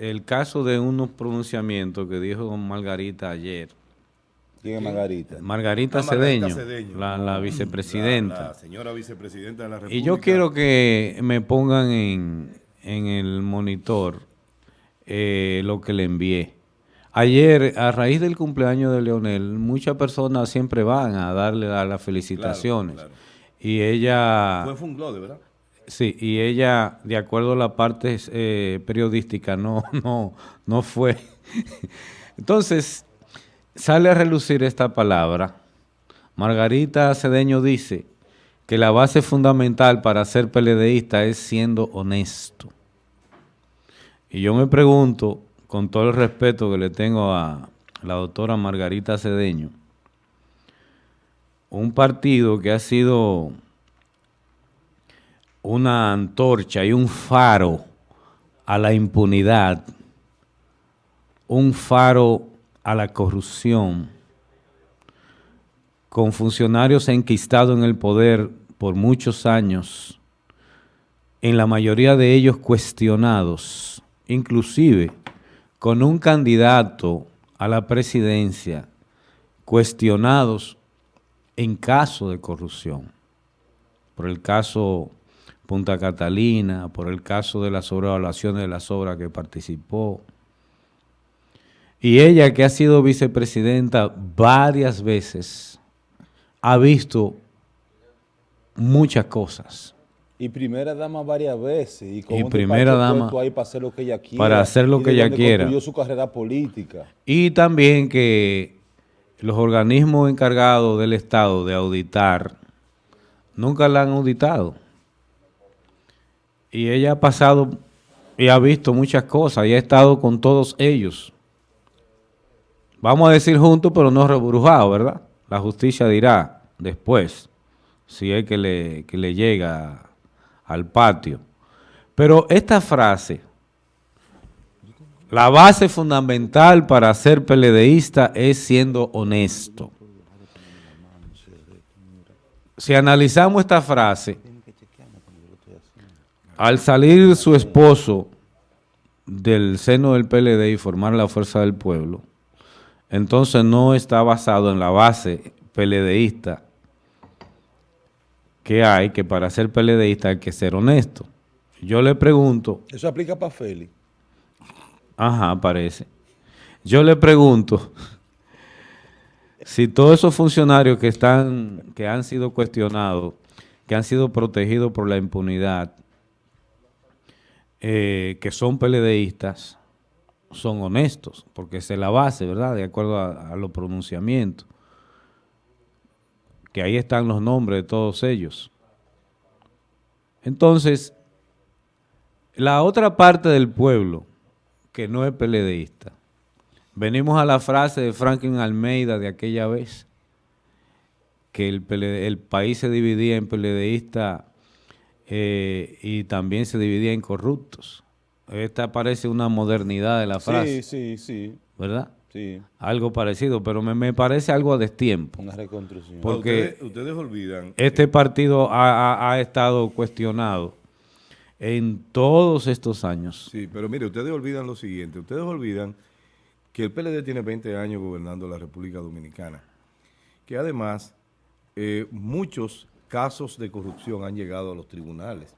El caso de unos pronunciamientos que dijo Margarita ayer. ¿Quién es Margarita? Margarita, Ah, Margarita Cedeño. La, la vicepresidenta. La, la señora vicepresidenta de la República. y yo quiero que me pongan en, en el monitor eh, lo que le envié. Ayer, a raíz del cumpleaños de Leonel, muchas personas siempre van a darle la- las felicitaciones. claro. Y ella... Fue Funglode, ¿verdad? Sí, y ella, de acuerdo a la parte eh, periodística, no, no, no fue. Entonces, sale a relucir esta palabra. Margarita Cedeño dice que la base fundamental para ser PLDista es siendo honesto. Y yo me pregunto, con todo el respeto que le tengo a la doctora Margarita Cedeño, un partido que ha sido una antorcha y un faro a la impunidad, un faro a la corrupción, con funcionarios enquistados en el poder por muchos años, en la mayoría de ellos cuestionados, inclusive con un candidato a la presidencia, cuestionados en caso de corrupción, por el caso Punta Catalina, por el caso de las sobrevaluaciones de las obras que participó. Y ella, que ha sido vicepresidenta varias veces, ha visto muchas cosas. Y primera dama varias veces. Y, con Y primera dama ahí para hacer lo que ella quiera. para hacer lo y que ella quiera. construyó su carrera política. Y también que los organismos encargados del Estado de auditar nunca la han auditado. Y ella ha pasado y ha visto muchas cosas y ha estado con todos ellos. Vamos a decir juntos, pero no reburujado, ¿verdad? La justicia dirá después, si es que le, que le llega al patio. Pero esta frase, la base fundamental para ser PLDista es siendo honesto. Si analizamos esta frase, al salir su esposo del seno del PLD y formar la Fuerza del Pueblo, entonces no está basado en la base PLDista que hay, que para ser PLDista hay que ser honesto. Yo le pregunto, Eso aplica para Félix. Ajá, parece. Yo le pregunto si todos esos funcionarios que están, que han sido cuestionados, que han sido protegidos por la impunidad, eh, que son PLDistas, son honestos, porque esa es la base, ¿verdad? De acuerdo a, los pronunciamientos. Que ahí están los nombres de todos ellos. Entonces, la otra parte del pueblo, que no es PLDista. Venimos a la frase de Franklin Almeida de aquella vez, que el, el país se dividía en PLDistas eh, y también se dividía en corruptos. Esta parece una modernidad de la frase, Sí, sí, sí. ¿verdad? Sí. Algo parecido, pero me, me parece algo a destiempo. Una reconstrucción. Por- porque- ustedes, ustedes olvidan. Este partido ha, ha- ha estado cuestionado en todos estos años. Sí, pero mire, ustedes olvidan lo siguiente. Ustedes olvidan que el PLD tiene 20 años gobernando la República Dominicana. Que además, eh, muchos casos de corrupción han llegado a los tribunales.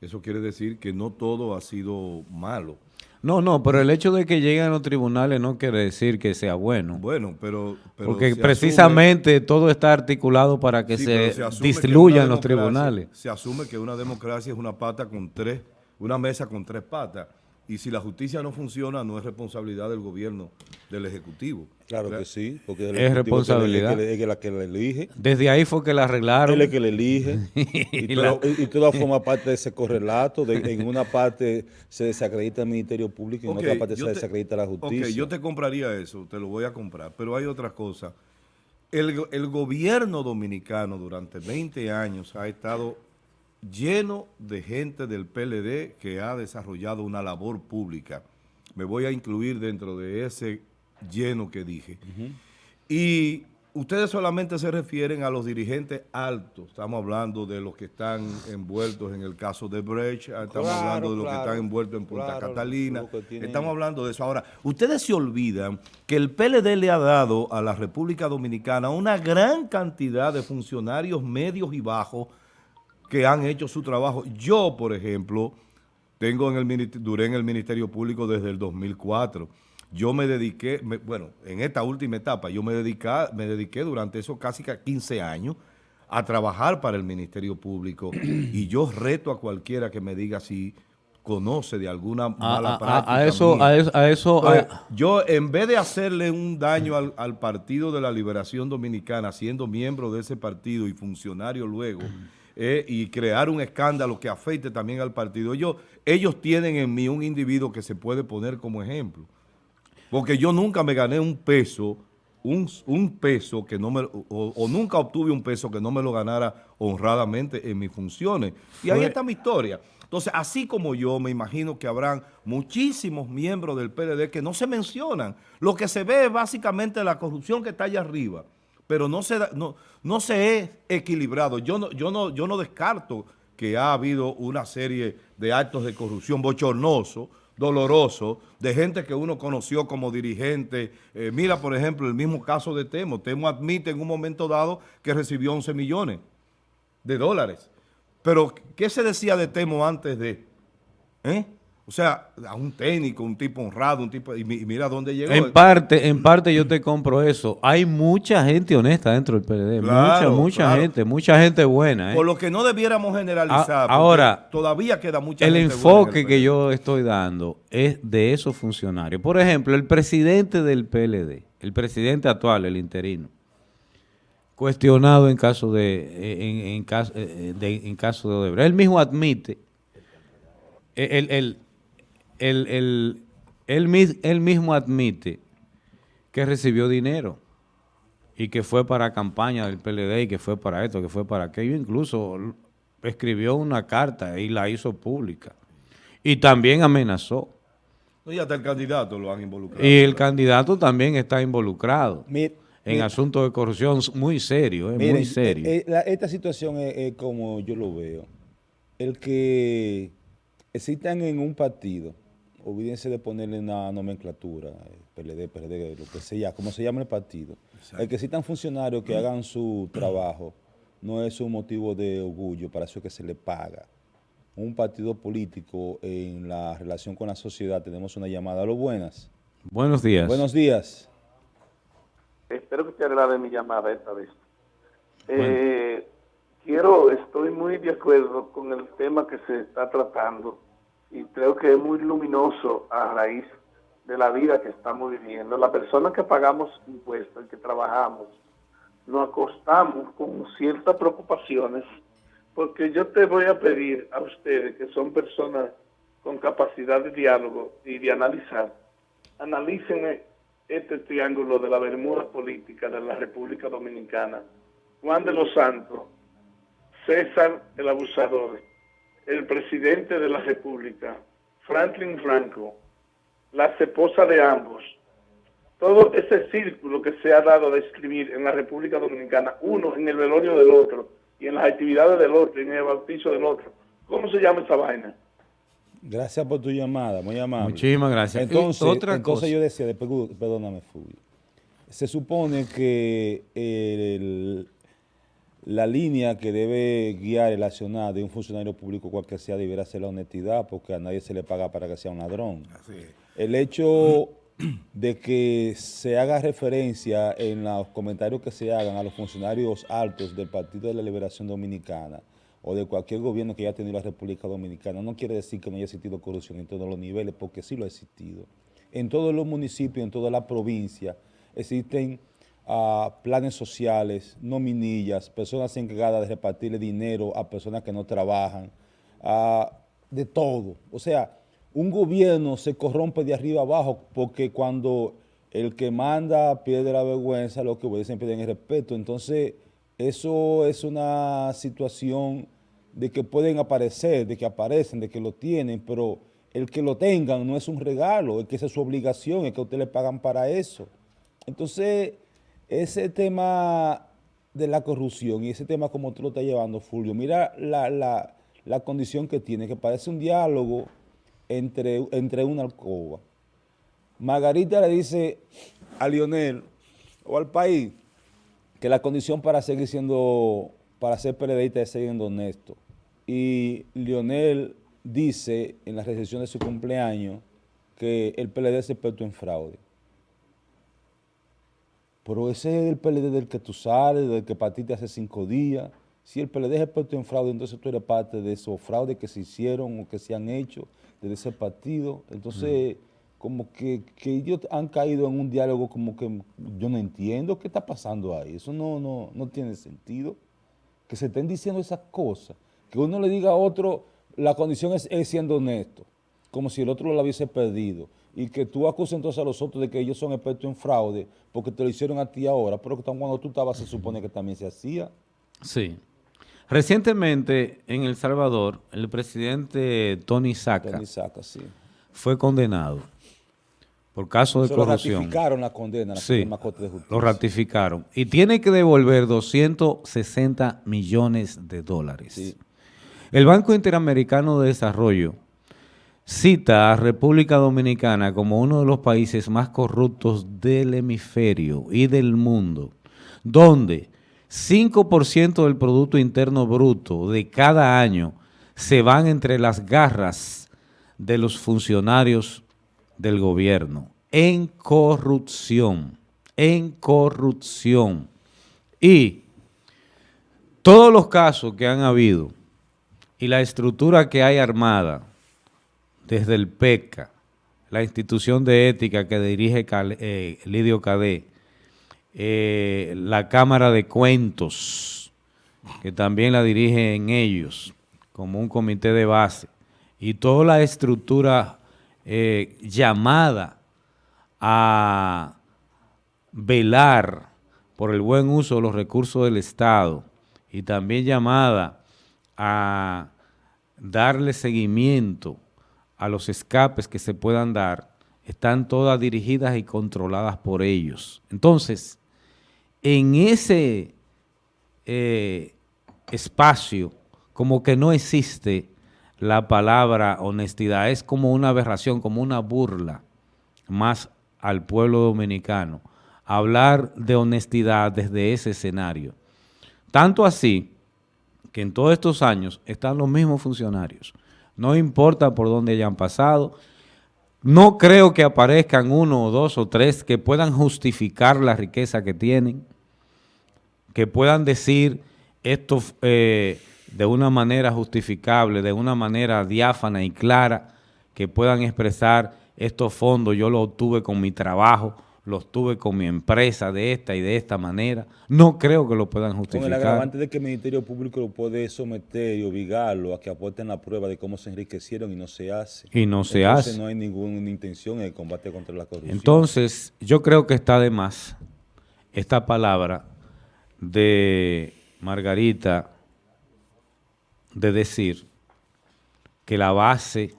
Eso quiere decir que no todo ha sido malo. No, no, pero el hecho de que lleguen a los tribunales no quiere decir que sea bueno. Bueno, pero... pero porque se precisamente todo está articulado para que Sí, se, diluyan una los tribunales. Se asume que una democracia es una pata con tres, una mesa con tres patas. Y si la justicia no funciona, no es responsabilidad del gobierno, del Ejecutivo. Claro que sí. Porque el Es ejecutivo responsabilidad. Es que le- es que la que le elige. Desde ahí fue que la arreglaron. Es que le elige. y, todo, y- y todo forma parte de ese correlato. De, en una parte se desacredita el Ministerio Público y en otra parte se te- desacredita la justicia. Ok, yo te compraría eso, te lo voy a comprar, pero hay otra cosa. El, go- el gobierno dominicano durante 20 años ha estado lleno de gente del PLD que ha desarrollado una labor pública. Me voy a incluir dentro de ese lleno que dije. Y ustedes solamente se refieren a los dirigentes altos. Estamos hablando de los que están envueltos en el caso de Brecht, estamos Claro, hablando de los claro, que están envueltos en Punta claro, Catalina. Estamos hablando de eso. Ahora, ustedes se olvidan que el PLD le ha dado a la República Dominicana una gran cantidad de funcionarios medios y bajos que han hecho su trabajo. Yo, por ejemplo, tengo en el duré en el Ministerio Público desde el 2004. Yo me dediqué, me- bueno, en esta última etapa, yo me, dedica- me dediqué durante esos casi ca- 15 años a trabajar para el Ministerio Público y yo reto a cualquiera que me diga si conoce de alguna A, mala a- práctica a eso, mía. a eso, a eso, Entonces, yo, en vez de hacerle un daño al, al Partido de la Liberación Dominicana, siendo miembro de ese partido y funcionario luego, eh, y crear un escándalo que afecte también al partido, yo, ellos tienen en mí un individuo que se puede poner como ejemplo. Porque yo nunca me gané un peso, un, un peso que no me, o, o nunca obtuve un peso que no me lo ganara honradamente en mis funciones. Y ahí está mi historia. Entonces, así como yo, me imagino que habrán muchísimos miembros del PLD que no se mencionan. Lo que se ve es básicamente la corrupción que está allá arriba, pero no se, no, no se es equilibrado. Yo no, yo, no, yo no descarto que ha habido una serie de actos de corrupción bochornosos, dolorosos, de gente que uno conoció como dirigente. Eh, mira, por ejemplo, el mismo caso de Temo. Temo admite en un momento dado que recibió 11 millones de dólares. Pero, ¿qué se decía de Temo antes de? ¿Eh? O sea, a un técnico, un tipo honrado, un tipo... Y, mi- y mira dónde llegó. en parte, en parte yo te compro eso. Hay mucha gente honesta dentro del PLD, Claro, mucha, mucha claro. gente, mucha gente buena. ¿eh? Por lo que no debiéramos generalizar. A- porque ahora, todavía queda mucha el gente buena en enfoque el que yo estoy dando es de esos funcionarios. Por ejemplo, el presidente del PLD, el presidente actual, el interino, cuestionado en caso de en, en caso eh, de en caso de Odebrecht. Él mismo admite él, él, él, él- él mis- él mismo admite que recibió dinero y que fue para campaña del PLD y que fue para esto, que fue para aquello. Incluso escribió una carta y la hizo pública. Y también amenazó. Y hasta el candidato lo han involucrado. Y el candidato también está involucrado Mir- en asuntos de corrupción muy serio, eh, miren, muy serio. eh, eh, la- esta situación es, es como yo lo veo. El que existan en un partido, olvídense de ponerle una nomenclatura, eh, PLD, PRD, lo que sea, como se llama el partido. El que existan funcionarios que hagan su trabajo no es un motivo de orgullo, para eso es que se le paga. Un partido político en la relación con la sociedad, tenemos una llamada. A lo buenas. Buenos días. Buenos días. Espero que te agrade mi llamada esta vez. Eh, quiero, estoy muy de acuerdo con el tema que se está tratando y creo que es muy luminoso a raíz de la vida que estamos viviendo. La persona que pagamos impuestos, que trabajamos, nos acostamos con ciertas preocupaciones porque yo te voy a pedir a ustedes que son personas con capacidad de diálogo y de analizar, analicen este triángulo de la bermuda política de la República Dominicana. Juan de los Santos, César el abusador, el presidente de la República, Franklin Franco, las esposas de ambos, todo ese círculo que se ha dado a describir en la República Dominicana, uno en el velorio del otro y en las actividades del otro y en el bautizo del otro. ¿Cómo se llama esa vaina? Gracias por tu llamada, muy amable. Muchísimas gracias. Entonces, otra entonces cosa. yo decía, después, perdóname, Fulvio. Se supone que el- la línea que debe guiar el accionar de un funcionario público, cual que sea, debiera ser la honestidad, porque a nadie se le paga para que sea un ladrón. Así es. El hecho de que se haga referencia en los comentarios que se hagan a los funcionarios altos del Partido de la Liberación Dominicana o de cualquier gobierno que haya tenido la República Dominicana, no quiere decir que no haya existido corrupción en todos los niveles, porque sí lo ha existido. En todos los municipios, en toda la provincia, existen ah, planes sociales, nominillas, personas encargadas de repartirle dinero a personas que no trabajan, ah, de todo. O sea, un gobierno se corrompe de arriba abajo porque cuando el que manda pierde la vergüenza, lo que obedecen pierden el respeto. Entonces, eso es una situación de que pueden aparecer, de que aparecen, de que lo tienen, pero el que lo tengan no es un regalo, es que esa es su obligación, es que a usted le pagan para eso. Entonces, ese tema de la corrupción y ese tema como tú lo estás llevando, Fulvio, mira la, condición que tiene, que parece un diálogo entre, entre una alcoba. Margarita le dice a Lionel o al país que la condición para seguir siendo, para ser periodista es ser honesto. Y Lionel dice en la recepción de su cumpleaños que el PLD es experto en fraude. Pero ese es el PLD del que tú sales, del que partiste hace cinco días. Si el PLD es experto en fraude, entonces tú eres parte de esos fraudes que se hicieron o que se han hecho desde ese partido. Entonces, como que, ellos han caído en un diálogo como que yo no entiendo qué está pasando ahí. Eso no, no, no tiene sentido. Que se estén diciendo esas cosas. Que uno le diga a otro, la condición es, siendo honesto, como si el otro lo hubiese perdido y que tú acuses entonces a los otros de que ellos son expertos en fraude porque te lo hicieron a ti ahora, pero que cuando tú estabas se supone que también se hacía. Sí. Recientemente en El Salvador, el presidente Tony Saca, fue condenado por caso de corrupción. ratificaron la condena, la sí, Corte de Justicia. lo ratificaron. Y tiene que devolver 260 millones de dólares. El Banco Interamericano de Desarrollo cita a República Dominicana como uno de los países más corruptos del hemisferio y del mundo, donde 5% del Producto Interno Bruto de cada año se van entre las garras de los funcionarios del gobierno en corrupción, en corrupción. Y todos los casos que han habido y la estructura que hay armada desde el PECA, la institución de ética que dirige eh, Lidio Cadé, eh, la Cámara de Cuentos, que también la dirigen ellos, como un comité de base, y toda la estructura eh, llamada a velar por el buen uso de los recursos del Estado y también llamada a darle seguimiento a los escapes que se puedan dar, están todas dirigidas y controladas por ellos. Entonces, en ese eh, espacio, como que no existe la palabra honestidad, es como una aberración, como una burla más al pueblo dominicano, hablar de honestidad desde ese escenario. Tanto así que en todos estos años están los mismos funcionarios no importa por dónde hayan pasado. No creo que aparezcan uno o dos o tres que puedan justificar la riqueza que tienen, que puedan decir esto eh, de una manera justificable, de una manera diáfana y clara, que puedan expresar estos fondos yo los obtuve con mi trabajo, los tuve con mi empresa de esta y de esta manera. No creo que lo puedan justificar. Con el agravante de que el Ministerio Público lo puede someter y obligarlo a que aporten la prueba de cómo se enriquecieron y no se hace. Y no se Entonces, no hay ninguna intención en el combate contra la corrupción. Entonces, yo creo que está de más esta palabra de Margarita de decir que la base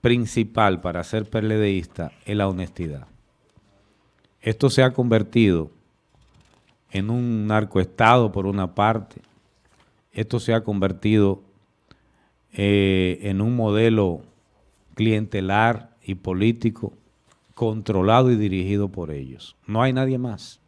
principal para ser perledeísta es la honestidad. Esto se ha convertido en un narcoestado por una parte, esto se ha convertido eh, en un modelo clientelar y político controlado y dirigido por ellos. No hay nadie más.